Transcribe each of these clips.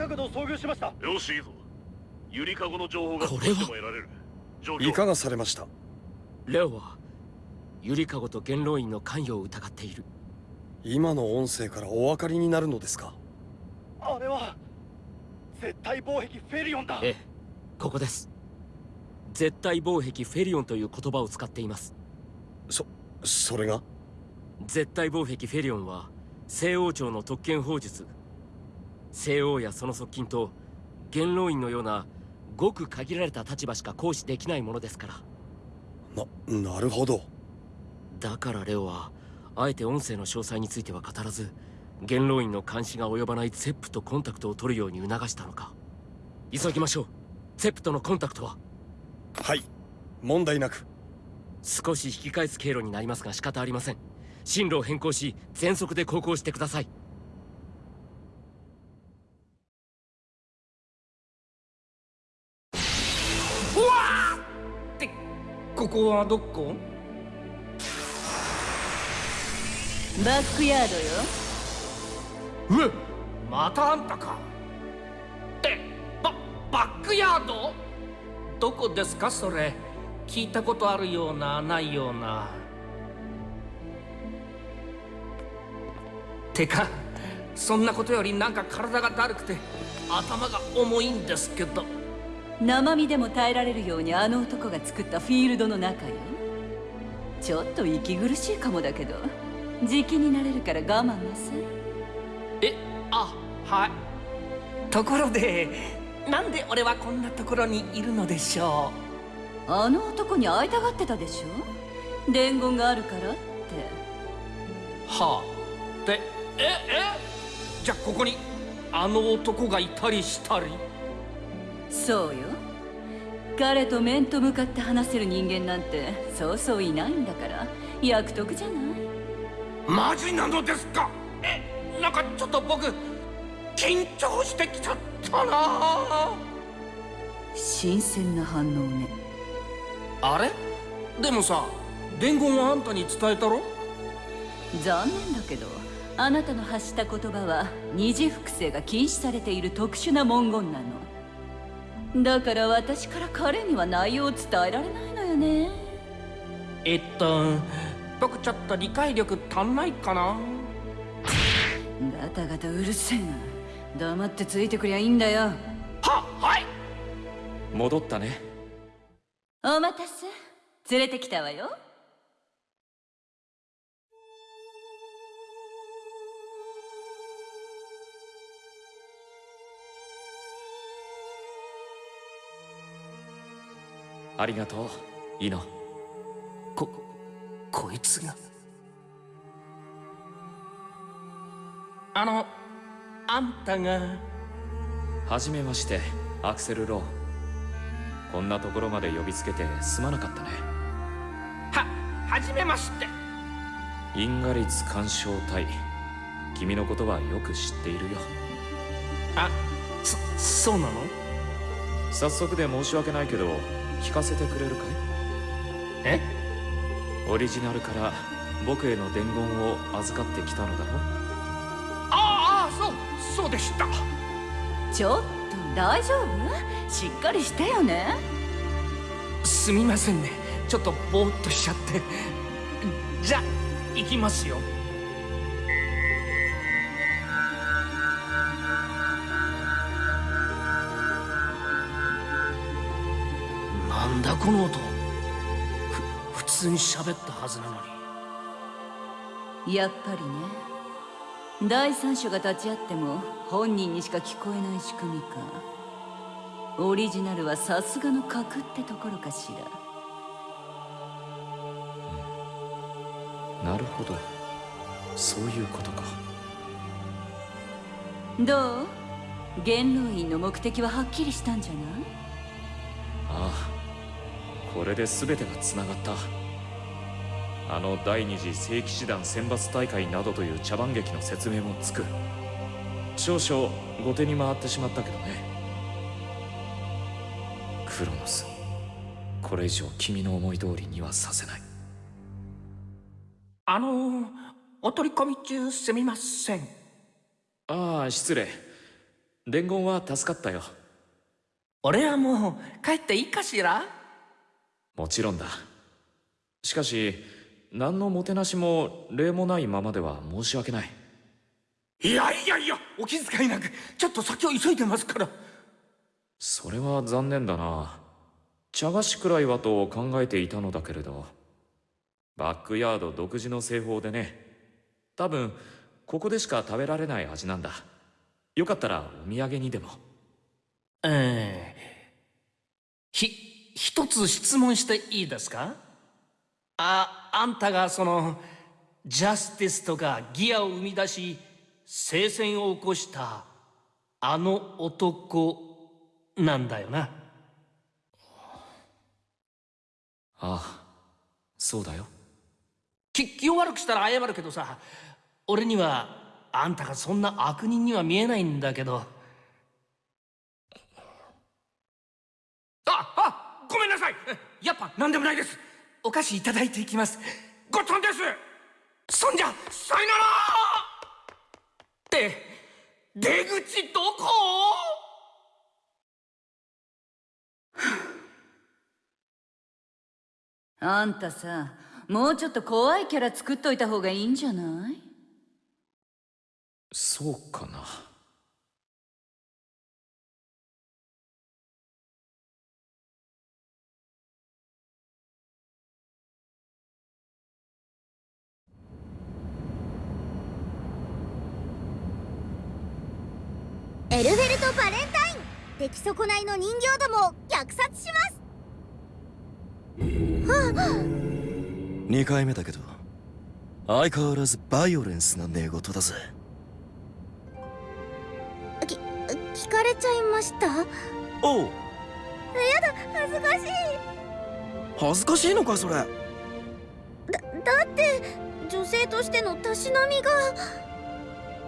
かごと遭遇しました。よしいいぞ。ゆりかごの情報が少しでも得られる。いかがされました？レオはゆりかごと元老院の関与を疑っている。今の音声からお分かりになるのですか？あれは絶対防壁フェリオンだ。ええここです。絶対防壁フェリオンという言葉を使っています。そそれが？絶対防壁フェリオンは西王朝の特権法術西王やその側近と元老院のようなごく限られた立場しか行使できないものですから。ななるほど。だからレオはあえて音声の詳細については語らず元老院の監視が及ばないゼップとコンタクトを取るように促したのか。急ぎましょう。ゼップとのコンタクトは？はい。問題なく。少し引き返す経路になりますが仕方ありません。進路を変更し全速で航行してくださいここはどこ？バックヤードよ。うまたあんたか。ってババックヤード？どこですかそれ。聞いたことあるようなないような。てかそんなことよりなんか体がだるくて頭が重いんですけど生身でも耐えられるようにあの男が作ったフィールドの中よ。ちょっと息苦しいかもだけど。時期になれるから我慢なさい。えあはい。ところでなんで俺はこんなところにいるのでしょう？あの男に会いたがってたでしょ？伝言があるからって。はあ。でええ？じゃあここにあの男がいたりしたり？そうよ。彼と面と向かって話せる人間なんてそうそういないんだから。役得じゃない。マジなのですか？えなんかちょっと僕緊張してきちゃったな。新鮮な反応ね。あれ？でもさ伝言はあんたに伝えたろ？残念だけどあなたの発した言葉は二次複製が禁止されている特殊な文言なのだから私から彼には内容を伝えられないのよね。えっと僕ちょっと理解力足んないかな？ガタガタうるせえな。黙ってついてくりゃいいんだよ。ははい。戻ったね。お待たせ。連れてきたわよありがとう。イノここいつが。あのあんたが。はじめましてアクセル・ロー。こんなところまで呼びつけてすまなかったね。ははじめまして。インガリツ干渉隊君のことはよく知っているよ。あそそうなの？早速で申し訳ないけど聞かせてくれるかい？え？オリジナルから僕への伝言を預かってきたのだろ？ああそうそうでした。ちょっと大丈夫？しっかりしてよね。すみませんね。ちょっとぼーっとしちゃって。じゃ行きますよこの音ふ普通に喋ったはずなのに。やっぱりね。第三者が立ち会っても本人にしか聞こえない仕組みか。オリジナルはさすがの格ってところかしら、うん、なるほど。そういうことか。どう？元老院の目的ははっきりしたんじゃない？ああこれで全てがつながった。あの第二次聖騎士団選抜大会などという茶番劇の説明もつく。少々後手に回ってしまったけどね。クロノスこれ以上君の思い通りにはさせない。あのお取り込み中すみません。ああ失礼。伝言は助かったよ。俺はもう帰っていいかしら？もちろんだ。しかし何のもてなしも礼もないままでは申し訳ない。いやいやいやお気遣いなくちょっと先を急いでますから。それは残念だな。茶菓子くらいはと考えていたのだけれど。バックヤード独自の製法でね。多分ここでしか食べられない味なんだ。よかったらお土産にでも。ええひ一つ質問していいですか？ああんたがそのジャスティスとかギアを生み出し聖戦を起こしたあの男なんだよな。ああそうだよ。き気を悪くしたら謝るけどさ俺にはあんたがそんな悪人には見えないんだけどああごめんなさいやっぱ何でもないです。お菓子いただいていきます。ごっつぁんです。そんじゃさよならって出口どこ？あんたさもうちょっと怖いキャラ作っといた方がいいんじゃない？そうかなエルフェルト・バレンタイン。出来損ないの人形どもを虐殺します。2回目だけど相変わらずバイオレンスな寝言だぜ。き聞かれちゃいました？やおう。だ恥ずかしい。恥ずかしいのかそれ。だだって女性としてのたしなみが。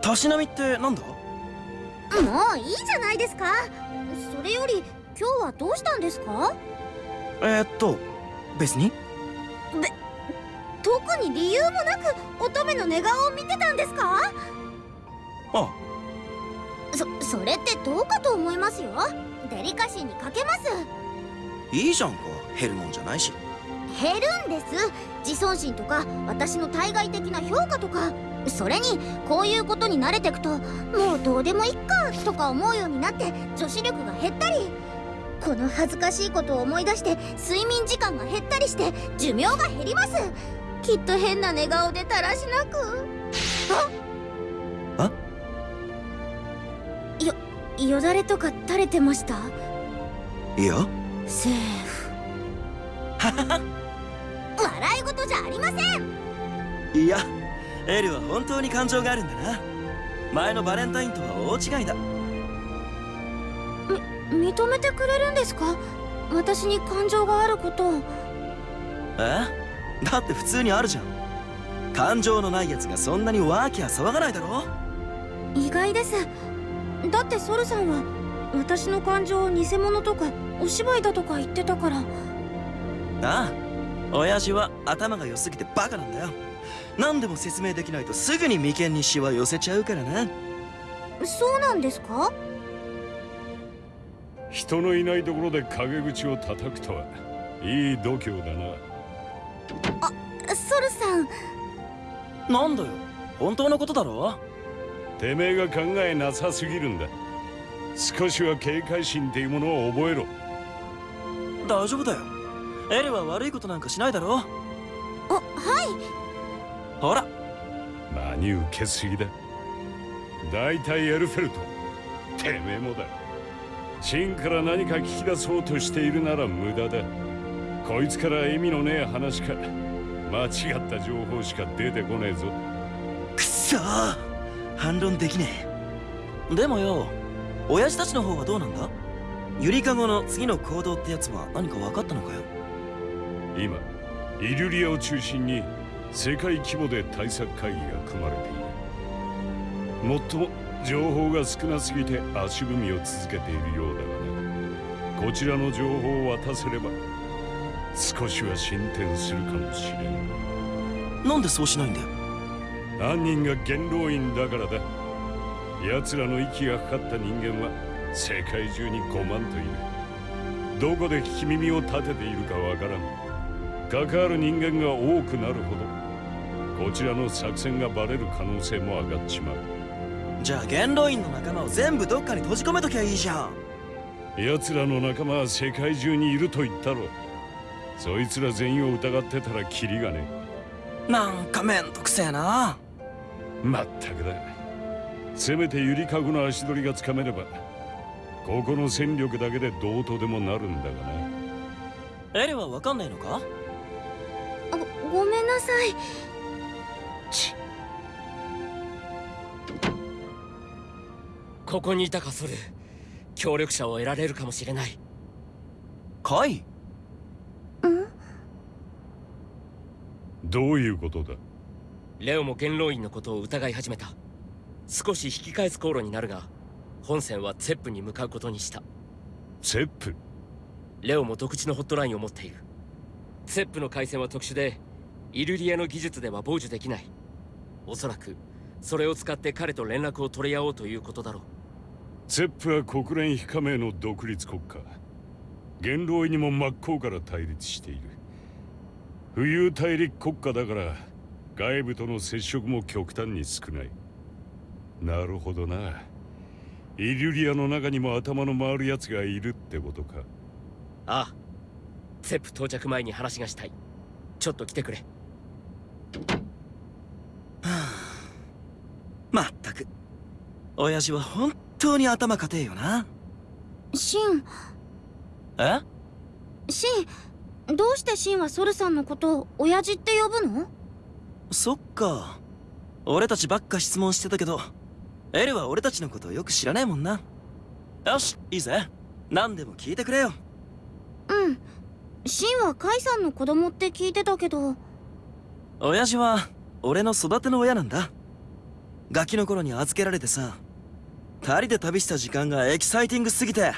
たしなみってなんだ？もういいじゃないですか。それより今日はどうしたんですか？えー、っと別に。特に理由もなく乙女の寝顔を見てたんですか？あ。そそれってどうかと思いますよ。デリカシーに欠けます。いいじゃんか減るもんじゃないし。減るんです。自尊心とか私の対外的な評価とかそれにこういうことに慣れてくともうどうでもいっかとか思うようになって女子力が減ったりこの恥ずかしいことを思い出して睡眠時間が減ったりして寿命が減ります。きっと変な寝顔でだらしなく。あよよだれとか垂れてました？いや？セーフ。笑い事じゃありません。いやエルは本当に感情があるんだな。前のバレンタインとは大違いだ。認めてくれるんですか？私に感情があることを。え？だって普通にあるじゃん。感情のないやつがそんなにワーキャー騒がないだろ？意外です。だってソルさんは私の感情を偽物とかお芝居だとか言ってたから。ああ。親父は頭が良すぎてバカなんだよ何でも説明できないとすぐに眉間にシワ寄せちゃうからな。そうなんですか？人のいないところで陰口を叩くとはいい度胸だな。ソルさん。なんだよ？本当のことだろ？てめえが考えなさすぎるんだ。少しは警戒心っていうものを覚えろ。大丈夫だよ。エルは悪いことなんかしないだろ？あはいほら。何受けすぎだ。大体エルフェルト。てめえもだ。真から何か聞き出そうとしているなら無駄だ。こいつから意味のねえ話か。間違った情報しか出てこねえぞ。くそー。反論できねえ。でもよ親父たちの方はどうなんだ？ゆりかごの次の行動ってやつは何か分かったのかよ？今イリュリアを中心に世界規模で対策会議が組まれているもっとも情報が少なすぎて足踏みを続けているようだがこちらの情報を渡せれば少しは進展するかもしれん。なんでそうしないんだよ犯人が元老院だからだ。奴らの息がかかった人間は世界中に5万といるどこで聞き耳を立てているかわからん。関わる人間が多くなるほど。こちらの作戦がバレる可能性も上がっちまう。じゃあ元老院の仲間を全部どっかに閉じ込めときゃいいじゃん。奴らの仲間は世界中にいると言ったろそいつら全員を疑ってたらキリがねなんかめんどくせえな。まったくだ。せめてゆりかごの足取りがつかめればここの戦力だけでどうとでもなるんだがなエレはわかんないのか？ごごめんなさいちここにいたかソル協力者を得られるかもしれない。カイ？どういうことだ？レオも元老院のことを疑い始めた。少し引き返す航路になるが本線はツェップに向かうことにした。セップ？レオも独自のホットラインを持っている。ツェップの回線は特殊でイルリアの技術では傍受できないおそらくそれを使って彼と連絡を取り合おうということだろう。セップは国連非加盟の独立国家。元老院にも真っ向から対立している。浮遊大陸国家だから外部との接触も極端に少ない。なるほどな。イリュリアの中にも頭の回る奴がいるってことか。ああ。ツェップ到着前に話がしたい。ちょっと来てくれまったく親父は本当に頭固えよな。シン。え？シンどうしてシンはソルさんのことを親父って呼ぶの？そっか。俺たちばっか質問してたけどエルは俺たちのことをよく知らないもんな。よしいいぜ。何でも聞いてくれよ。うん。シンはカイさんの子供って聞いてたけど。親父は俺の育ての親なんだガキの頃に預けられてさ。二人で旅した時間がエキサイティングすぎて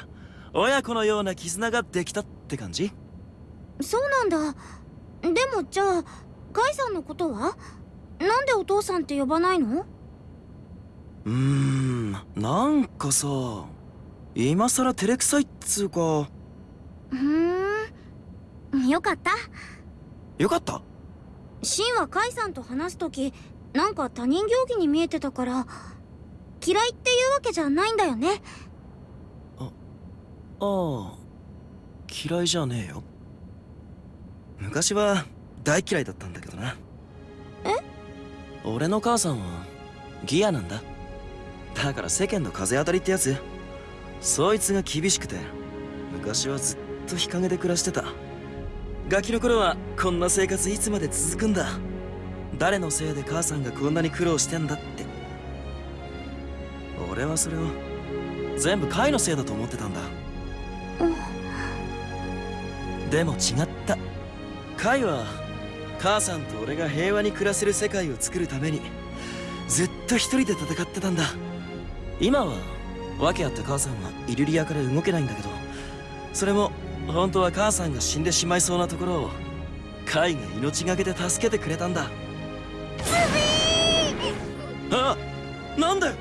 親子のような絆ができたって感じ？そうなんだ。でもじゃあカイさんのことは？なんでお父さんって呼ばないの？うーんなんかさ今さら照れくさいっつうか。ふーん。よかった。よかった？シンはカイさんと話す時なんか他人行儀に見えてたから嫌いっていうわけじゃないんだよね。ああ嫌いじゃねえよ。昔は大嫌いだったんだけどな。え？俺の母さんはギアなんだ。だから世間の風当たりってやつ。そいつが厳しくて昔はずっと日陰で暮らしてた。ガキの頃はこんな生活いつまで続くんだ誰のせいで母さんがこんなに苦労してんだって。俺はそれを全部カイのせいだと思ってたんだ。でも違った。カイは母さんと俺が平和に暮らせる世界を作るためにずっと一人で戦ってたんだ。今は訳あって母さんはイルリアから動けないんだけどそれも本当は母さんが死んでしまいそうなところをカイが命がけで助けてくれたんだ。あなんだよ。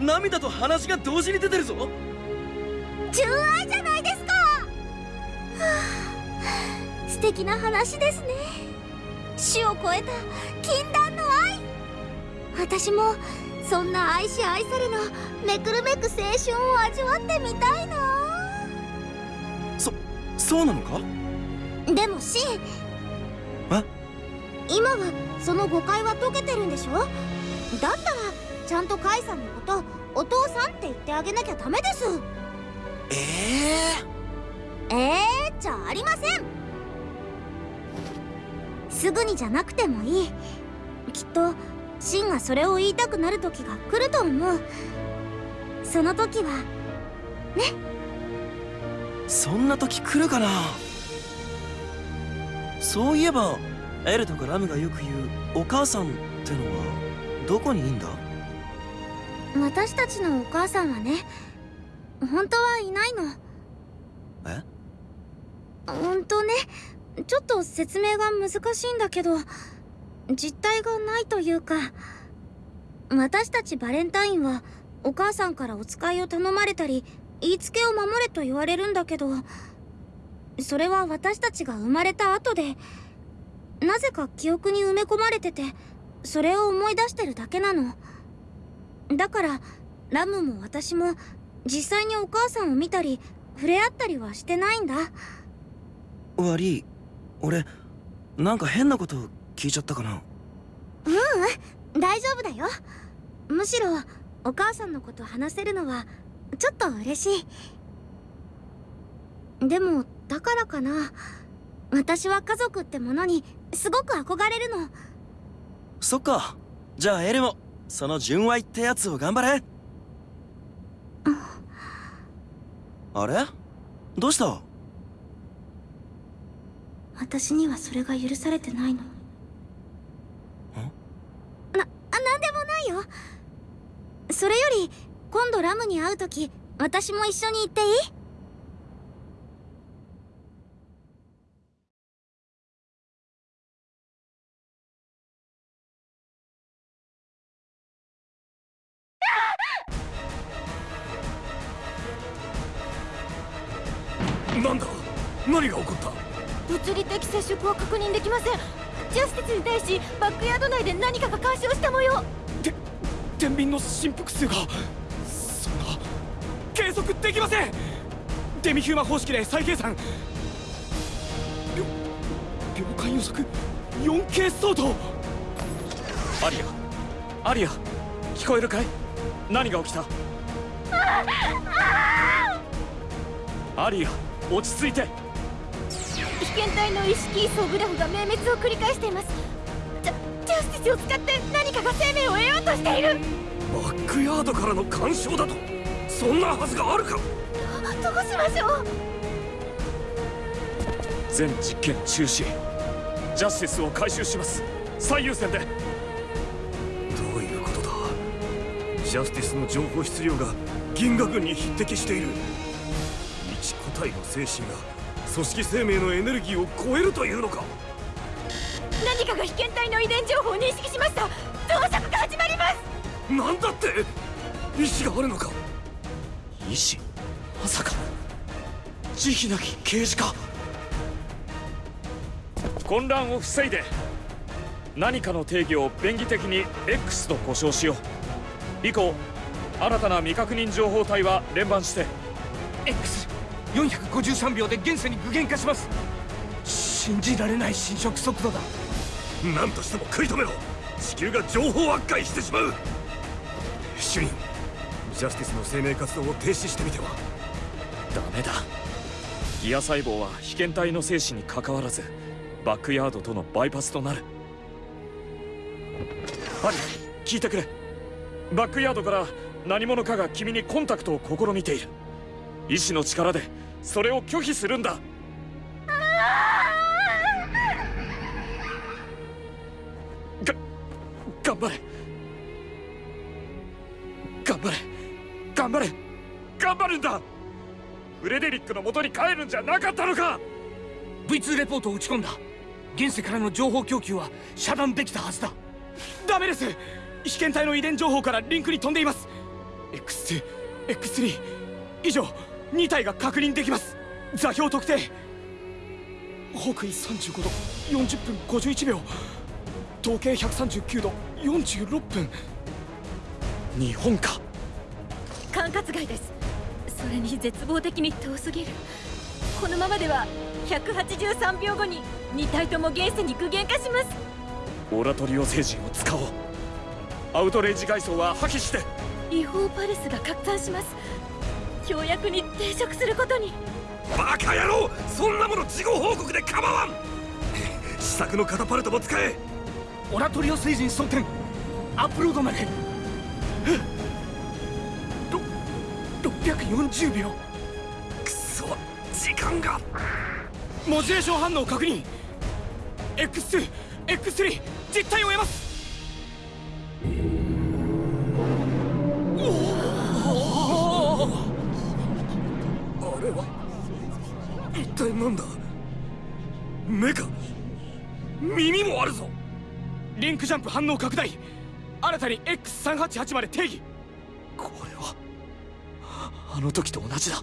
涙と鼻血が同時に出てるぞ。純愛じゃないですか、はあ、素敵な話ですね。種を超えた禁断の愛。私もそんな愛し愛されのめくるめく青春を味わってみたいな。そそうなのか？でもシンえ今はその誤解は解けてるんでしょ？だったらちゃんとカイさんのことお父さんって言ってあげなきゃダメです。えええー、じゃありません。すぐにじゃなくてもいい。きっとシンがそれを言いたくなる時が来ると思う。その時はそんな時来るかな？そういえばエルとかラムがよく言うお母さんってのはどこにいいんだ？私たちのお母さんはね本当はいないの。え？本当ねちょっと説明が難しいんだけど実体がないというか私たちバレンタインはお母さんからお使いを頼まれたり言いつけを守れと言われるんだけどそれは私たちが生まれた後でなぜか記憶に埋め込まれててそれを思い出してるだけなの。だからラムも私も実際にお母さんを見たり触れ合ったりはしてないんだ。悪い。俺なんか変なこと聞いちゃったかな。ううん。大丈夫だよ。むしろお母さんのこと話せるのはちょっと嬉しい。でもだからかな。私は家族ってものにすごく憧れるの。そっか。じゃあエルもその純愛ってやつを頑張れ。あれ？どうした？私にはそれが許されてないのな、なんでもないよ。それより今度ラムに会う時私も一緒に行っていい？ません。ジャスティスに対しバックヤード内で何かが干渉した模様。天秤の振幅数がそんな計測できません。デミヒューマ方式で再計算。秒秒間予測 4K 相当。アリアアリア聞こえるかい？何が起きた？アリア落ち着いて被験体の意識位相グラフが明滅を繰り返しています。ジャジャスティスを使って何かが生命を得ようとしている。バックヤードからの干渉だと。そんなはずがあるか。どうしましょう。全実験中止。ジャスティスを回収します。最優先で。どういうことだ。ジャスティスの情報質量が銀河軍に匹敵している。一個体の精神が組織生命のエネルギーを超えるというのか？何かが被験体の遺伝情報を認識しました。増殖が始まります。なんだって？意志があるのか？医師まさか。慈悲なき刑事か？混乱を防いで何かの定義を便宜的に X と呼称しよう。以降新たな未確認情報体は連番して X453 秒で現世に具現化します。信じられない侵食速度だ。何としても食い止めろ。地球が情報悪化してしまう。主任ジャスティスの生命活動を停止してみては。ダメだ。ギア細胞は被験体の生死にかかわらずバックヤードとのバイパスとなる。アリ聞いてくれ。バックヤードから何者かが君にコンタクトを試みている。意志の力でそれを拒否するんだ。が頑張れ。頑張れ。頑張れ。頑張るんだ。フレデリックの元に帰るんじゃなかったのか。V2 レポートを打ち込んだ現世からの情報供給は遮断できたはずだ。ダメです。被験体の遺伝情報からリンクに飛んでいます。X2、X3 以上2体が確認できます。座標特定。北緯35度40分51秒。統計139度46分。日本か。管轄外です。それに絶望的に遠すぎる。このままでは183秒後に2体とも現世に具現化します。オラトリオ星人を使おう。アウトレイジ階層は破棄して。違法パルスが拡散します協約に抵触することに。バカ野郎そんなもの事後報告で構わん。試作のカタパルトも使え。オラトリオ星人装填アップロードまで。ろ640秒くそ時間が。モジュレーション反応確認。X2、X3 実体を得ますなんだ。目か。耳もあるぞ。リンクジャンプ反応拡大。新たに X388 まで定義。これはあの時と同じだ。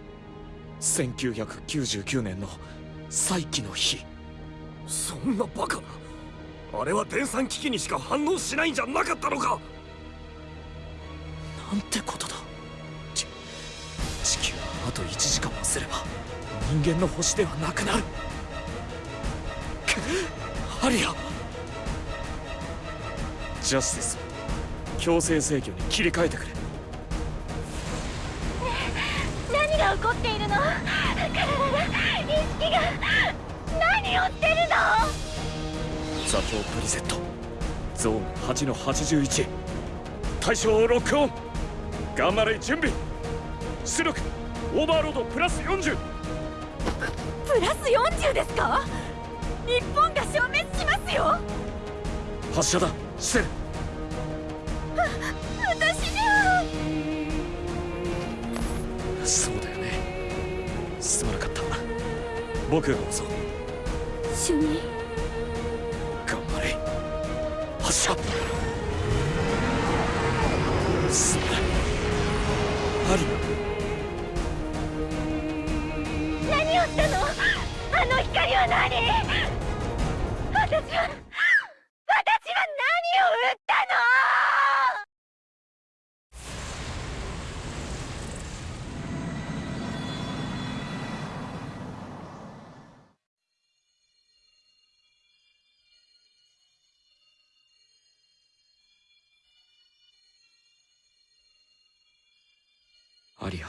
1999年の再起の日。そんなバカな。あれは電算機器にしか反応しないんじゃなかったのか。なんてことだ。ち地球はあと1時間もすれば人間の星ではなくなる。くアリア。ジャスティス。強制制御に切り替えてくれ。何が起こっているの？体が意識が何をしてるの？座標プリセット。ゾーン8の81対象をロックオン頑張れ準備。出力。オーバーロードプラス40プラス40ですか？日本が消滅しますよ！発射だ。してる私にはそうだよね。すまなかった。僕が押そう主任。頑張れ。発射。すまない。アリしたのあの光は何私は私は何を撃ったの？アリア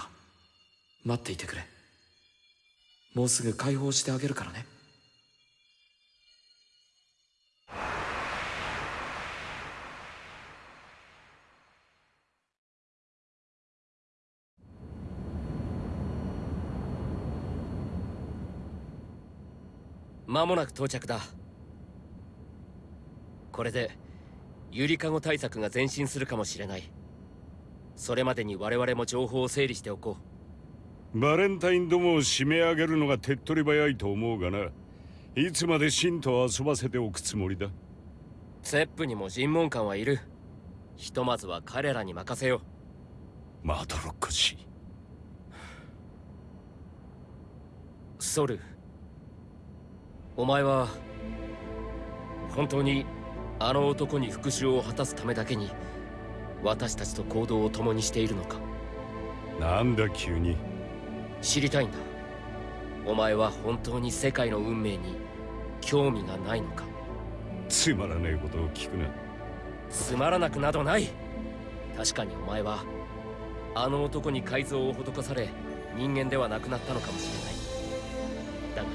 待っていてくれ。もうすぐ解放してあげるからね。間もなく到着だ。これでゆりかご対策が前進するかもしれない。それまでに我々も情報を整理しておこう。バレンタインどもを締め上げるのが手っ取り早いと思うがな。いつまで信と遊ばせておくつもりだ？うセップにも尋問官はいる。ひとまずは彼らに任せよまどろっこしい。ソルお前は本当にあの男に復讐を果たすためだけに私たちと行動を共にしているのか？なんだ急に知りたいんだ。お前は本当に世界の運命に興味がないのか？つまらねえことを聞くな。つまらなくなどない。確かにお前はあの男に改造を施され人間ではなくなったのかもしれない。だが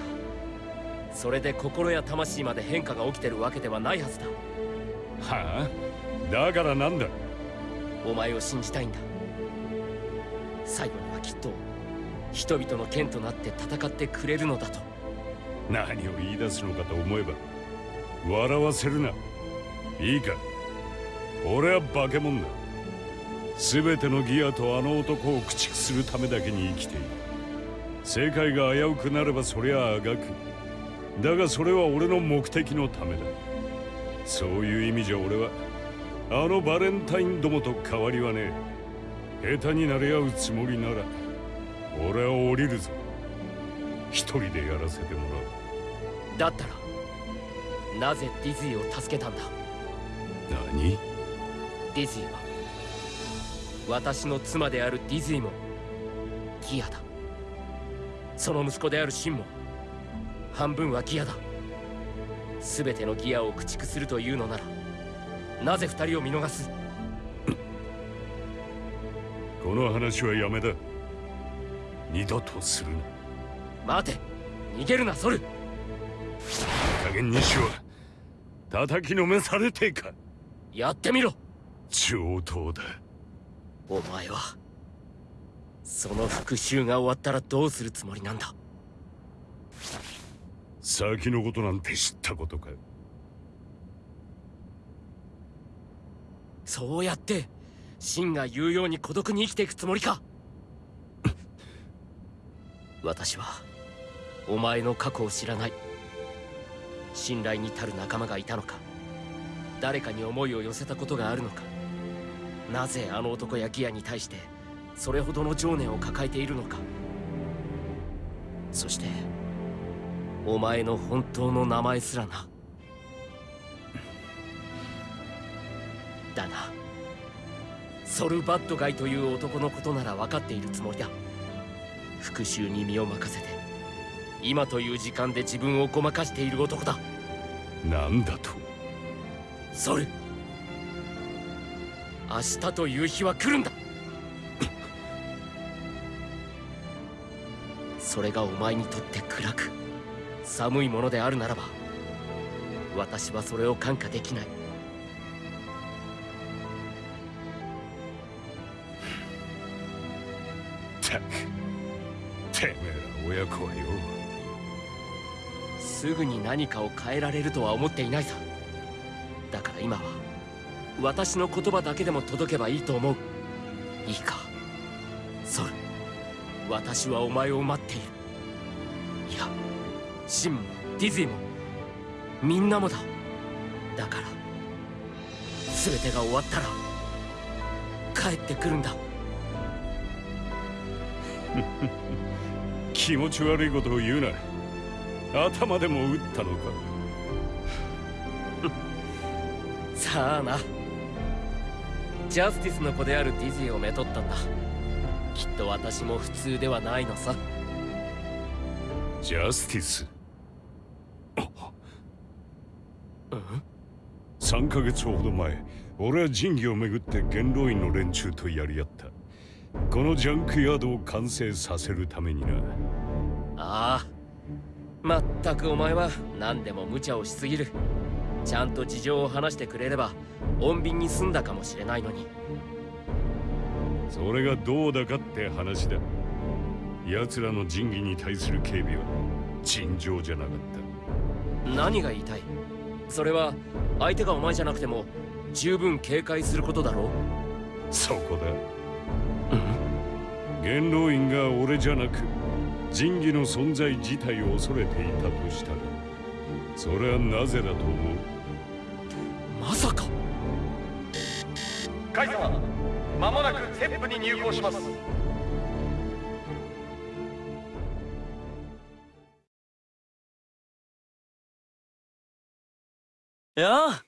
それで心や魂まで変化が起きてるわけではないはずだ。はあ？だからなんだ？お前を信じたいんだ。最後にはきっと人々の剣となって戦ってくれるのだと。何を言い出すのかと思えば笑わせるな。いいか。俺は化け物だ。全てのギアとあの男を駆逐するためだけに生きている。世界が危うくなればそりゃあがく。だがそれは俺の目的のためだ。そういう意味じゃ俺はあのバレンタインどもと変わりはねえ。下手になれ合うつもりなら。俺は降りるぞ。一人でやらせてもらだったらなぜディズイを助けたんだ？う何？ディズイは私の妻であるディズイもギアだ。その息子であるシンも半分はギアだ。全てのギアを駆逐するというのならなぜ二人を見逃す？この話はやめだ二度とするな。待て。逃げるなソル。加減にしろ。叩きのめされてえか。やってみろ。上等だ。お前はその復讐が終わったらどうするつもりなんだ。先のことなんて知ったことか。そうやって真が言うように孤独に生きていくつもりか私はお前の過去を知らない。信頼に足る仲間がいたのか。誰かに思いを寄せたことがあるのか。なぜあの男やギアに対してそれほどの情念を抱えているのか。そしてお前の本当の名前すらな。だな。ソルバッドガイという男のことなら分かっているつもりだ。復讐に身を任せて今という時間で自分をごまかしている男だ。なんだと？ソル明日という日は来るんだ。それがお前にとって暗く寒いものであるならば私はそれを感化できない親子はよ。すぐに何かを変えられるとは思っていないさ。だから今は私の言葉だけでも届けばいいと思う。いいか。ソル私はお前を待っている。いやシンもディズィもみんなもだ。だから全てが終わったら帰ってくるんだ 気持ち悪いことを言うな頭でも打ったのか。さあな。ジャスティスの子であるディズィをめとったんだ。きっと私も普通ではないのさ。ジャスティス？うん？3ヶ月ほど前俺は仁義をめぐって元老院の連中とやり合ったこのジャンクヤードを完成させるためにな。ああ。まったくお前は何でも無茶をしすぎる。ちゃんと事情を話してくれれば穏便に済んだかもしれないのに。それがどうだかって話だ。奴らの仁義に対する警備は尋常じゃなかっ何が言いたい？それは相手がお前じゃなくても十分警戒することだろう。たそこだ元老院が俺じゃなく仁義の存在自体を恐れていたとしたらそれはなぜだと思う？まさか。カイ様間もなくセップに入港します。やあ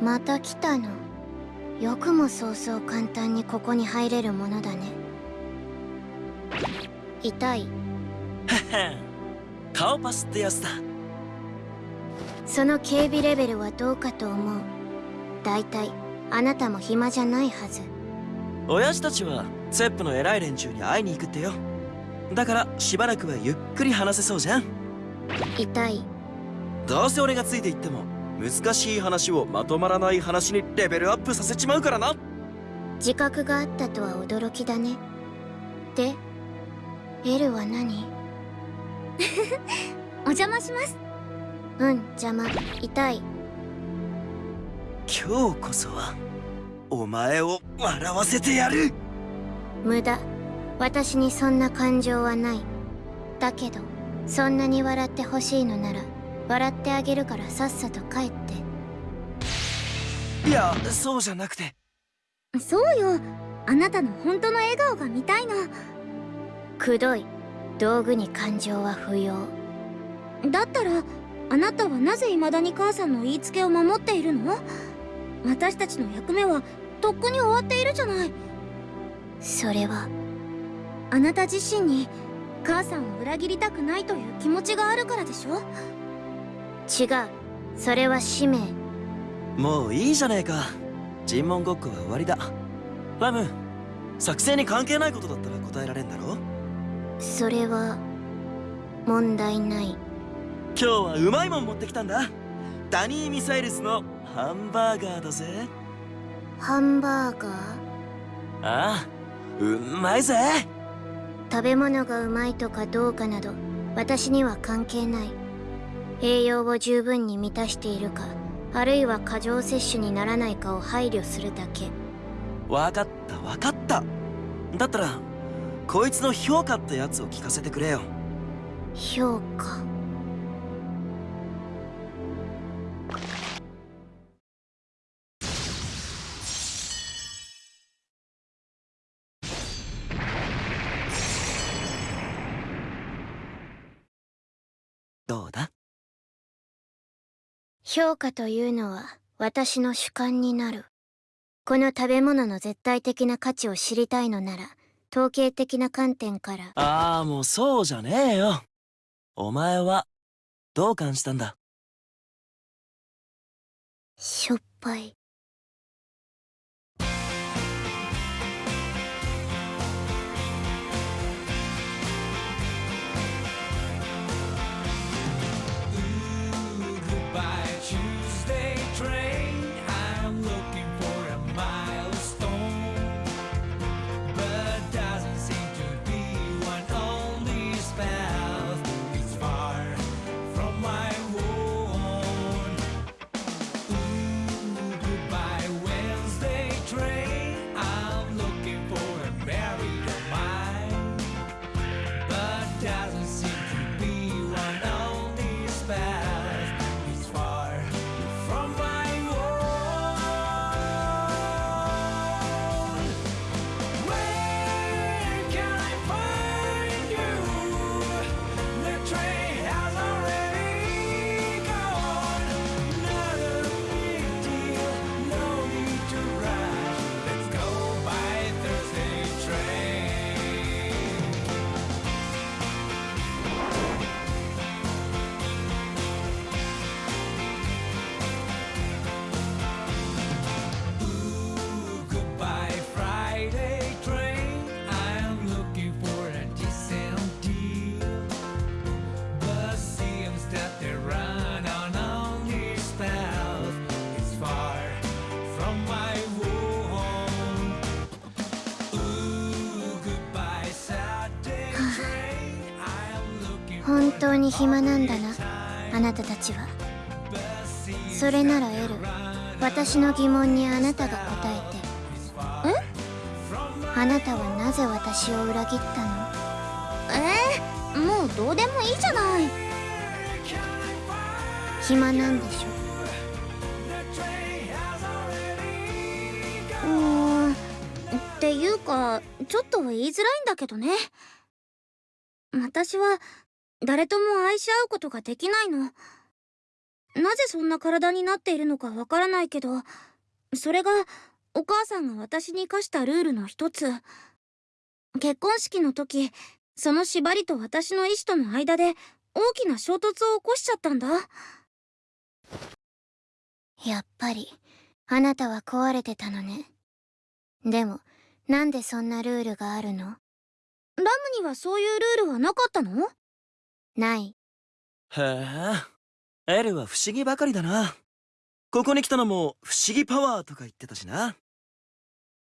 また来たの。よくもそうそう簡単にここに入れるものだね。痛い。顔パスってやつだ。その警備レベルはどうかと思う。だいたいあなたも暇じゃないはず。親父たちはセップの偉い連中に会いに行くってよ。だからしばらくはゆっくり話せそうじゃん。痛い。どうせ俺がついていっても難しい話をまとまらない話にレベルアップさせちまうからな。自覚があったとは驚きだね。で L は何？お邪魔します。うん邪魔。痛い。今日こそはお前を笑わせてやる。無駄。私にそんな感情はない。だけどそんなに笑ってほしいのなら笑ってあげるからさっさと帰って。いやそうじゃなくて。そうよ。あなたの本当の笑顔が見たいのくどい道具に感情は不要。だったらあなたはなぜ未だに母さんの言いつけを守っているの？私たちの役目はとっくに終わっているじゃない。それはあなた自身に母さんを裏切りたくないという気持ちがあるからでしょ？違う。それは使命。もういいじゃねえか。尋問ごっこは終わりだ。ラム作戦に関係ないことだったら答えられんだろ？それは問題ない。今日はうまいもん持ってきたんだ。ダニー・ミサイルスのハンバーガーだぜ。ハンバーガー？ああうまいぜ。食べ物がうまいとかどうかなど私には関係ない栄養を十分に満たしているかあるいは過剰摂取にならないかを配慮するだけ。分かった分かった。だったらこいつの評価ってやつを聞かせてくれよ。評価？どうだ？評価というのは私の主観になる。この食べ物の絶対的な価値を知りたいのなら統計的な観点から。ああもうそうじゃねえよ。お前はどう感じたんだ？しょっぱいに暇なんだな。あなたたちは。それならエル私の疑問にあなたが答えて。え？あなたはなぜ私を裏切ったの？え？ー、もうどうでもいいじゃない。暇なんでしょ？うーん。っていうかちょっと言いづらいんだけどね。私は誰とも愛し合うことができないの。なぜそんな体になっているのかわからないけどそれがお母さんが私に課したルールの一つ。結婚式の時その縛りと私の意志との間で大きな衝突を起こしちゃったんだ。やっぱりあなたは壊れてたのね。でもなんでそんなルールがあるの？ラムにはそういうルールはなかったの？ない。へえ。エルは不思議ばかりだな。ここに来たのも不思議パワーとか言ってたしな。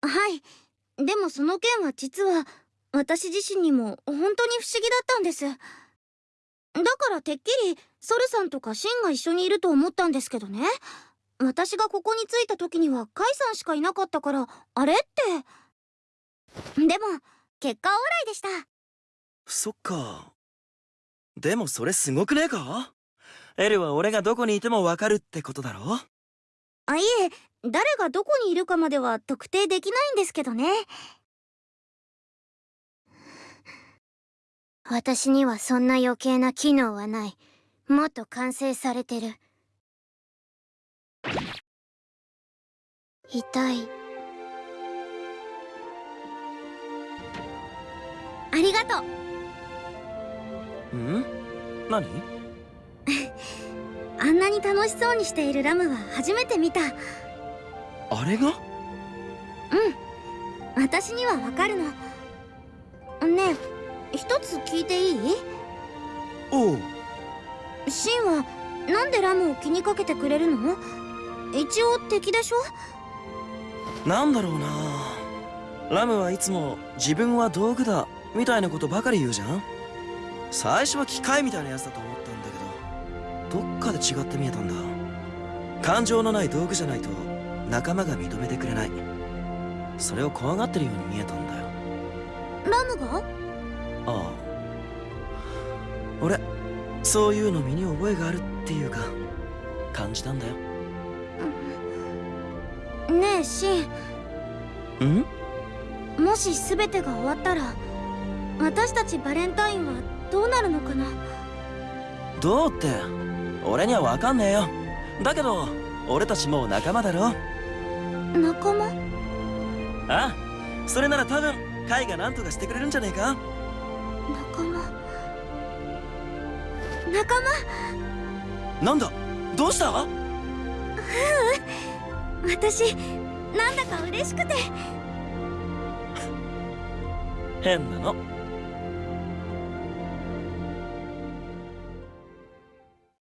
はい。でもその件は実は私自身にも本当に不思議だったんです。だからてっきりソルさんとかシンが一緒にいると思ったんですけどね。私がここに着いた時にはカイさんしかいなかったからあれって。でも結果オーライでした。そっかでもそれすごくねえか？エルは俺がどこにいてもわかるってことだろ？あいえ誰がどこにいるかまでは特定できないんですけどね。私にはそんな余計な機能はない。もっと完成されてる。痛い。ありがとう。ん？何？あんなに楽しそうにしているラムは初めて見た。あれが？うん。私にはわかるの。ねえ一つ聞いていい？おう。シンはなんでラムを気にかけてくれるの？一応敵でしょ？なんだろうな。ラムはいつも自分は道具だみたいなことばかり言うじゃん最初は機械みたいなやつだと思ったんだけどどっかで違って見えたんだ。感情のない道具じゃないと仲間が認めてくれない。それを怖がってるように見えたんだよ。ラムが？ああ。俺そういうの身に覚えがあるっていうか感じたんだよ。ねえシん？ンもし全てが終わったら私たちバレンタインはどうなるのかな？どうって俺には分かんねえよ。だけど俺たちもう仲間だろ。仲間？あ？あそれなら多分カイが何とかしてくれるんじゃねえか？仲間？仲間？なんだ？どうした？うう。ん私なんだか嬉しくて。変なの